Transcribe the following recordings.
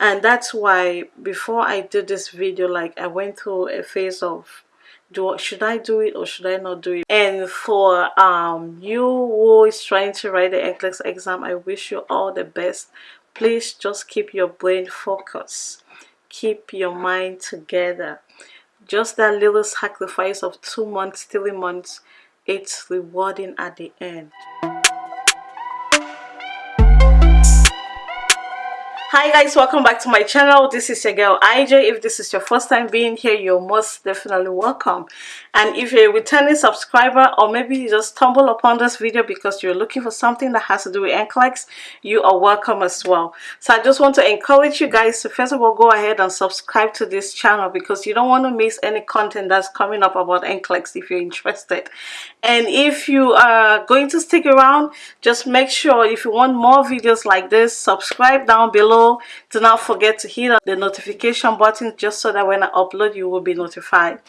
and that's why before I did this video like I went through a phase of do should I do it or should I not do it? And for um you who is trying to write the NCLEX exam I wish you all the best. Please just keep your brain focused. Keep your mind together. Just that little sacrifice of two months three months it's rewarding at the end hi guys welcome back to my channel. This is your girl ij if this is your first time being here you're most definitely welcome. And if you're a returning subscriber or maybe you just stumble upon this video because you're looking for something that has to do with NCLEX you are welcome as well. So i just want to encourage you guys to first of all go ahead and subscribe to this channel because you don't want to miss any content that's coming up about NCLEX if you're interested. And if you are going to stick around just make sure if you want more videos like this subscribe down below do not forget to hit the notification button just so that when I upload you will be notified.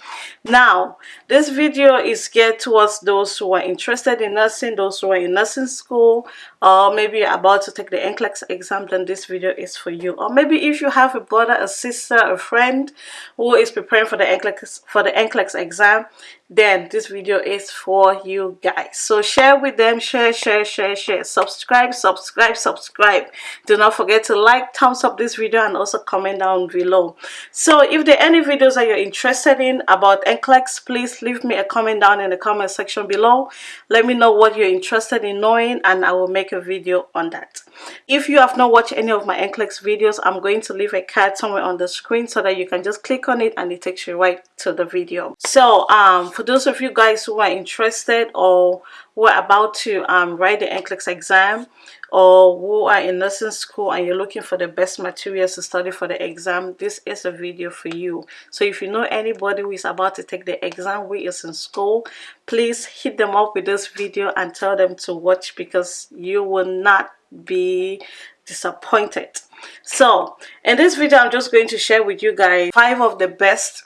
Now this video is geared towards those who are interested in nursing those who are in nursing school or maybe about to take the NCLEX exam then this video is for you. Or maybe if you have a brother a sister a friend who is preparing for the NCLEX for the NCLEX exam then this video is for you guys. So share with them share share share share. Subscribe subscribe subscribe. Do not forget to like thumbs up this video and also comment down below. So if there are any videos that you're interested in about NCLEX please leave me a comment down in the comment section below. Let me know what you're interested in knowing and I will make a video on that. If you have not watched any of my NCLEX videos I'm going to leave a card somewhere on the screen so that you can just click on it and it takes you right to the video. So um for those of you guys who are interested or who are about to um, write the NCLEX exam or who are in nursing school and you're looking for the best materials to study for the exam, this is a video for you. So if you know anybody who is about to take the exam who is in school, please hit them up with this video and tell them to watch because you will not be disappointed. So in this video, I'm just going to share with you guys five of the best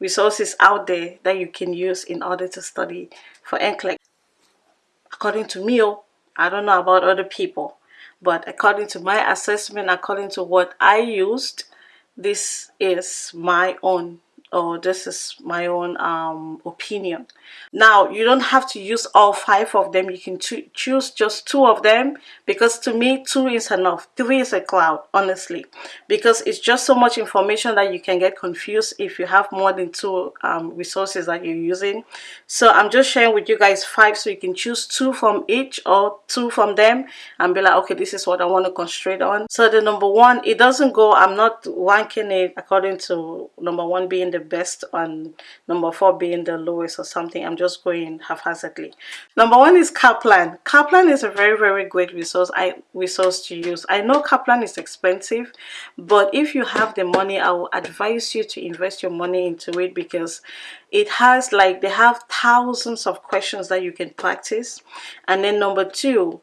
resources out there that you can use in order to study for NCLEX. According to me, oh, I don't know about other people, but according to my assessment, according to what I used, this is my own oh this is my own um, opinion. Now you don't have to use all five of them. You can choose just two of them because to me two is enough. Three is a cloud honestly because it's just so much information that you can get confused if you have more than two um, resources that you're using. So I'm just sharing with you guys five so you can choose two from each or two from them and be like okay this is what I want to concentrate on. So the number one it doesn't go I'm not ranking it according to number one being the best and number four being the lowest or something. I'm just going haphazardly. Number one is kaplan. Kaplan is a very very great resource i resource to use. I know kaplan is expensive but if you have the money i will advise you to invest your money into it because it has like they have thousands of questions that you can practice. And then number two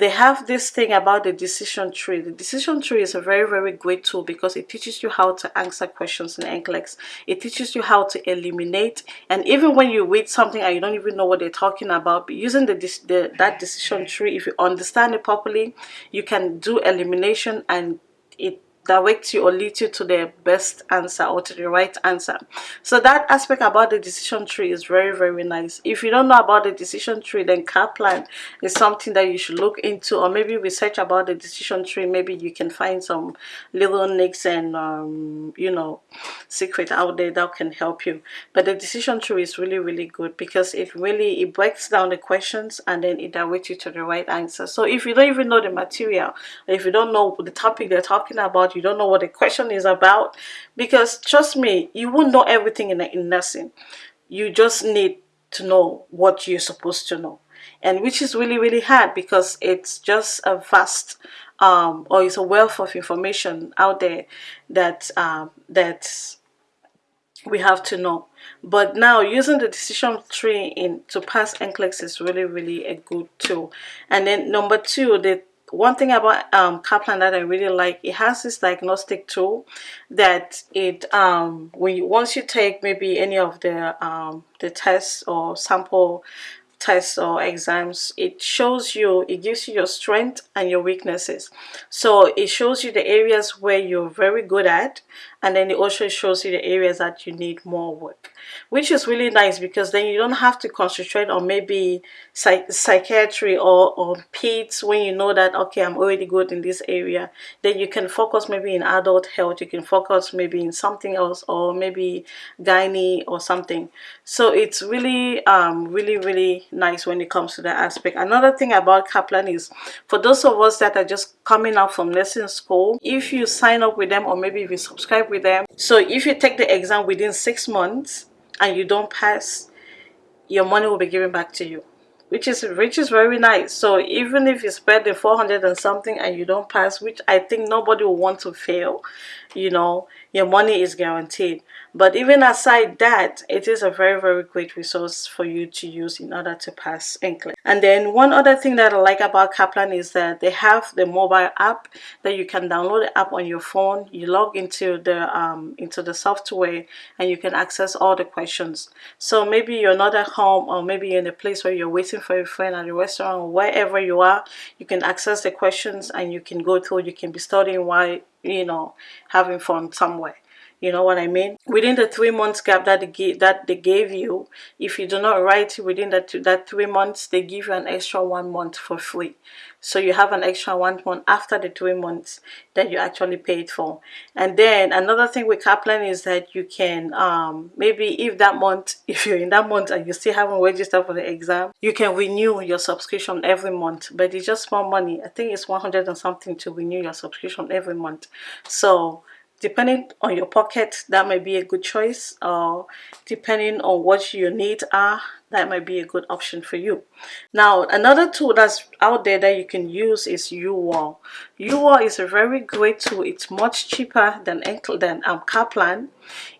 they have this thing about the decision tree. The decision tree is a very, very great tool because it teaches you how to answer questions in NCLEX. It teaches you how to eliminate. And even when you read something and you don't even know what they're talking about, using the, the that decision tree, if you understand it properly, you can do elimination and it direct you or lead you to the best answer or to the right answer. So that aspect about the decision tree is very very nice. If you don't know about the decision tree then Kaplan is something that you should look into or maybe research about the decision tree. Maybe you can find some little nicks and um, you know secret out there that can help you. But the decision tree is really really good because it really it breaks down the questions and then it directs you to the right answer. So if you don't even know the material if you don't know the topic they're talking about you don't know what the question is about because trust me you won't know everything in, in nursing. You just need to know what you're supposed to know and which is really really hard because it's just a vast um, or it's a wealth of information out there that um, that we have to know. But now using the decision tree in to pass NCLEX is really really a good tool. And then number two the one thing about um, Kaplan that I really like, it has this diagnostic tool that it um, when you, once you take maybe any of the um, the tests or sample tests or exams it shows you it gives you your strength and your weaknesses. So it shows you the areas where you're very good at and then it also shows you the areas that you need more work which is really nice because then you don't have to concentrate on maybe psych psychiatry or on PEDS when you know that okay I'm already good in this area. Then you can focus maybe in adult health you can focus maybe in something else or maybe gynae or something. So it's really um really really nice when it comes to that aspect. Another thing about Kaplan is for those of us that are just coming out from nursing school if you sign up with them or maybe if you subscribe with them. So if you take the exam within six months and you don't pass your money will be given back to you which is which is very nice. So even if you spend the 400 and something and you don't pass which i think nobody will want to fail you know your money is guaranteed. But even aside that it is a very very great resource for you to use in order to pass NCLEX and then one other thing that i like about kaplan is that they have the mobile app that you can download the app on your phone. You log into the um into the software and you can access all the questions. So maybe you're not at home or maybe you're in a place where you're waiting for a friend at a restaurant or wherever you are you can access the questions and you can go through. You can be studying while you know having fun somewhere you know what I mean? Within the three months gap that they that they gave you if you do not write within that that three months they give you an extra one month for free. So you have an extra one month after the three months that you actually paid for. And then another thing with Kaplan is that you can um, maybe if that month if you're in that month and you still haven't registered for the exam you can renew your subscription every month. But it's just more money. I think it's 100 and something to renew your subscription every month. So depending on your pocket that might be a good choice or depending on what your needs are that might be a good option for you. Now another tool that's out there that you can use is UWorld UWorld is a very great tool. It's much cheaper than than um, kaplan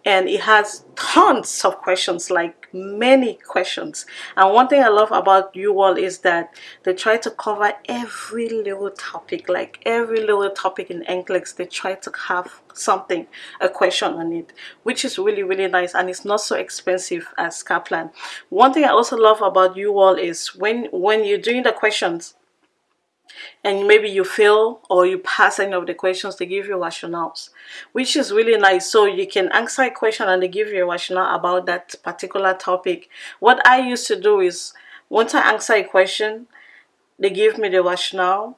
and it has tons of questions like many questions. And one thing i love about UWorld is that they try to cover every little topic like every little topic in NCLEX they try to have something a question on it which is really really nice and it's not so expensive as kaplan. One thing i also love about UWorld is when when you're doing the questions and maybe you fail or you pass any of the questions they give you rationales which is really nice so you can answer a question and they give you a rationale about that particular topic what i used to do is once i answer a question they give me the rationale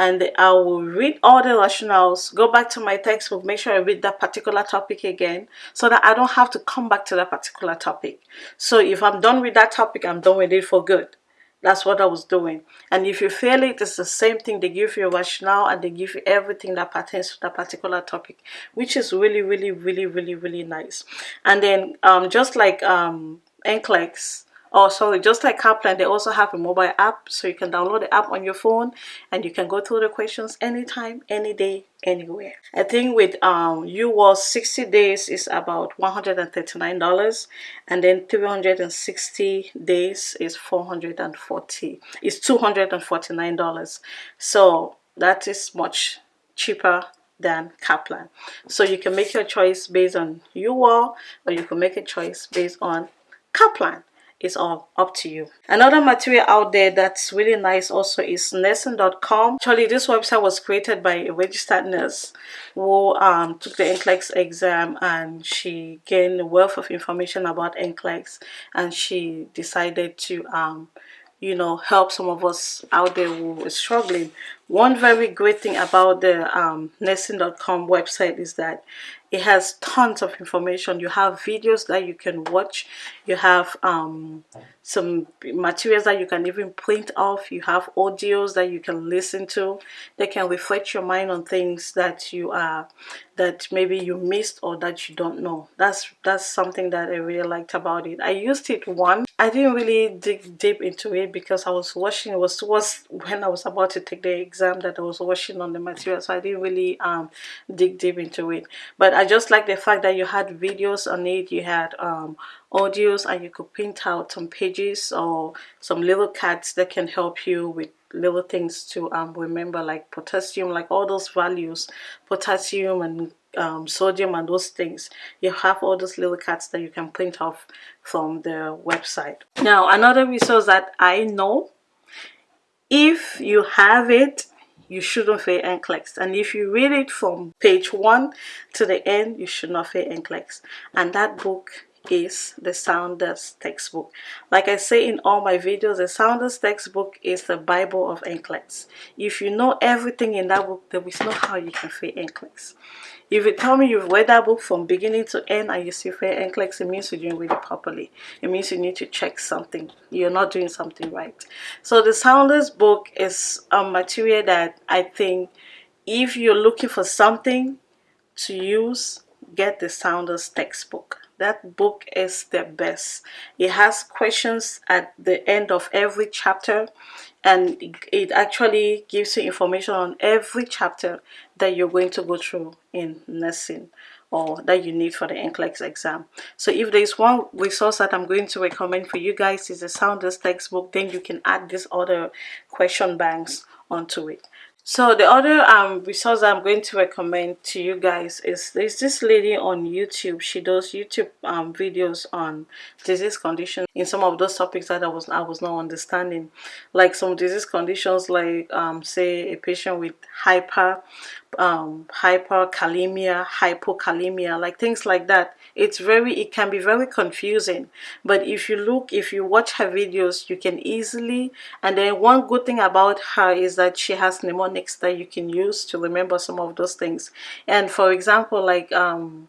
and I will read all the rationales, go back to my textbook, make sure I read that particular topic again so that I don't have to come back to that particular topic. So if I'm done with that topic, I'm done with it for good. That's what I was doing. And if you fail it, it's the same thing. They give you a rationale and they give you everything that pertains to that particular topic, which is really, really, really, really, really nice. And then um, just like um, NCLEX, Oh, sorry, just like Kaplan, they also have a mobile app, so you can download the app on your phone and you can go through the questions anytime, any day, anywhere. I think with um UWorld 60 days is about $139 and then 360 days is 440 is $249. So that is much cheaper than Kaplan. So you can make your choice based on UWorld or you can make a choice based on Kaplan it's all up to you. Another material out there that's really nice also is nursing.com actually this website was created by a registered nurse who um, took the NCLEX exam and she gained a wealth of information about NCLEX and she decided to um, you know help some of us out there who are struggling. One very great thing about the um, nursing.com website is that it has tons of information. You have videos that you can watch. You have um, some materials that you can even print off. You have audios that you can listen to they can reflect your mind on things that you are that maybe you missed or that you don't know. That's that's something that i really liked about it. I used it once. I didn't really dig deep into it because i was watching it was towards when i was about to take the exam that i was watching on the material. So i didn't really um dig deep into it. But i just like the fact that you had videos on it. You had um audios and you could print out some pages or some little cards that can help you with little things to um, remember like potassium like all those values potassium and um, sodium and those things. You have all those little cards that you can print off from the website. Now another resource that i know if you have it you shouldn't pay NCLEX and if you read it from page 1 to the end you should not pay NCLEX and that book is the Saunders textbook. Like I say in all my videos, the Saunders textbook is the Bible of NCLEX. If you know everything in that book, there is no how you can fail NCLEX. If you tell me you've read that book from beginning to end and you still fail NCLEX, it means you didn't read it properly. It means you need to check something. You're not doing something right. So the Saunders book is a material that I think if you're looking for something to use, get the Saunders textbook that book is the best it has questions at the end of every chapter and it actually gives you information on every chapter that you're going to go through in nursing or that you need for the NCLEX exam. So if there's one resource that I'm going to recommend for you guys is the Saunders textbook, then you can add these other question banks onto it. So the other um resource I'm going to recommend to you guys is there's this lady on YouTube. She does YouTube um videos on disease conditions in some of those topics that I was I was not understanding, like some disease conditions like um say a patient with hyper um hyperkalemia, hypokalemia, like things like that. It's very it can be very confusing. But if you look if you watch her videos you can easily and then one good thing about her is that she has mnemonics that you can use to remember some of those things. And for example like um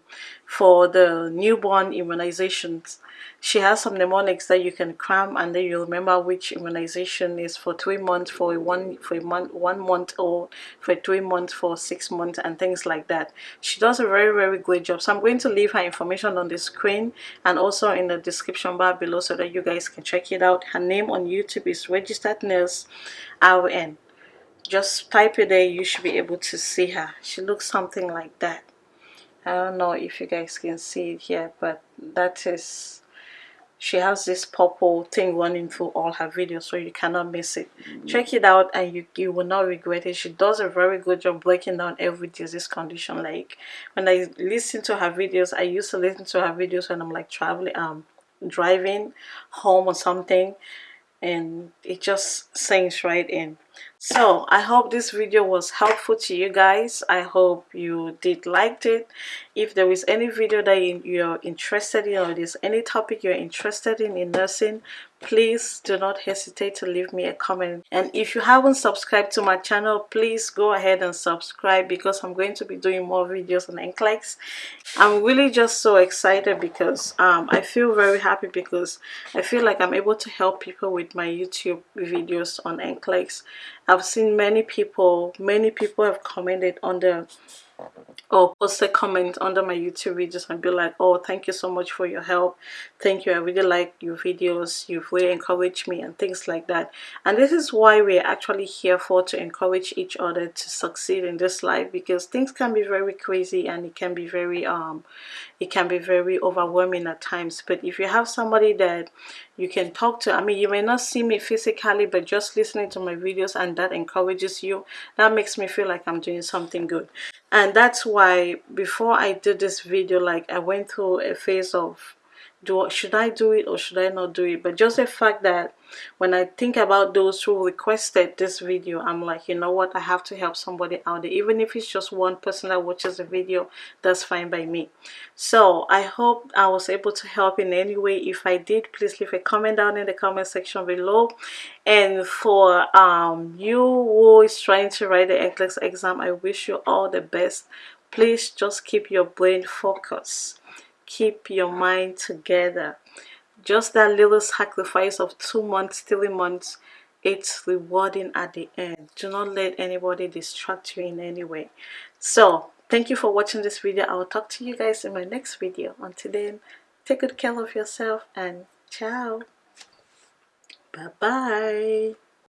for the newborn immunizations. She has some mnemonics that you can cram and then you'll remember which immunization is for three months for one for a month one month or for three months for six months and things like that. She does a very very great job. So i'm going to leave her information on the screen and also in the description bar below so that you guys can check it out. Her name on youtube is registered nurse rn just type it there you should be able to see her. She looks something like that i don't know if you guys can see it here but that is she has this purple thing running through all her videos so you cannot miss it. Mm-hmm. check it out and you, you will not regret it. She does a very good job breaking down every disease condition. Like when i listen to her videos i used to listen to her videos when i'm like traveling um driving home or something and it just sinks right in so i hope this video was helpful to you guys. I hope you did liked it if there is any video that you're interested in or there's any topic you're interested in in nursing please do not hesitate to leave me a comment. And if you haven't subscribed to my channel please go ahead and subscribe because i'm going to be doing more videos on NCLEX. I'm really just so excited because um, i feel very happy because i feel like i'm able to help people with my youtube videos on NCLEX. I've seen many people many people have commented on the or post a comment under my youtube videos and be like oh thank you so much for your help. Thank you. I really like your videos. You've really encouraged me and things like that. And this is why we're actually here for to encourage each other to succeed in this life because things can be very crazy and it can be very um it can be very overwhelming at times. But if you have somebody that you can talk to i mean you may not see me physically but just listening to my videos and that encourages you that makes me feel like i'm doing something good. And that's why before I did this video like I went through a phase of do should I do it or should I not do it? But just the fact that when I think about those who requested this video I'm like you know what? I have to help somebody out there. Even if it's just one person that watches the video that's fine by me. So I hope I was able to help in any way. If I did please leave a comment down in the comment section below. And for um you who is trying to write the NCLEX exam I wish you all the best. Please just keep your brain focused keep your mind together. Just that little sacrifice of two months three months it's rewarding at the end. Do not let anybody distract you in any way. So thank you for watching this video. I will talk to you guys in my next video. Until then take good care of yourself and ciao. Bye bye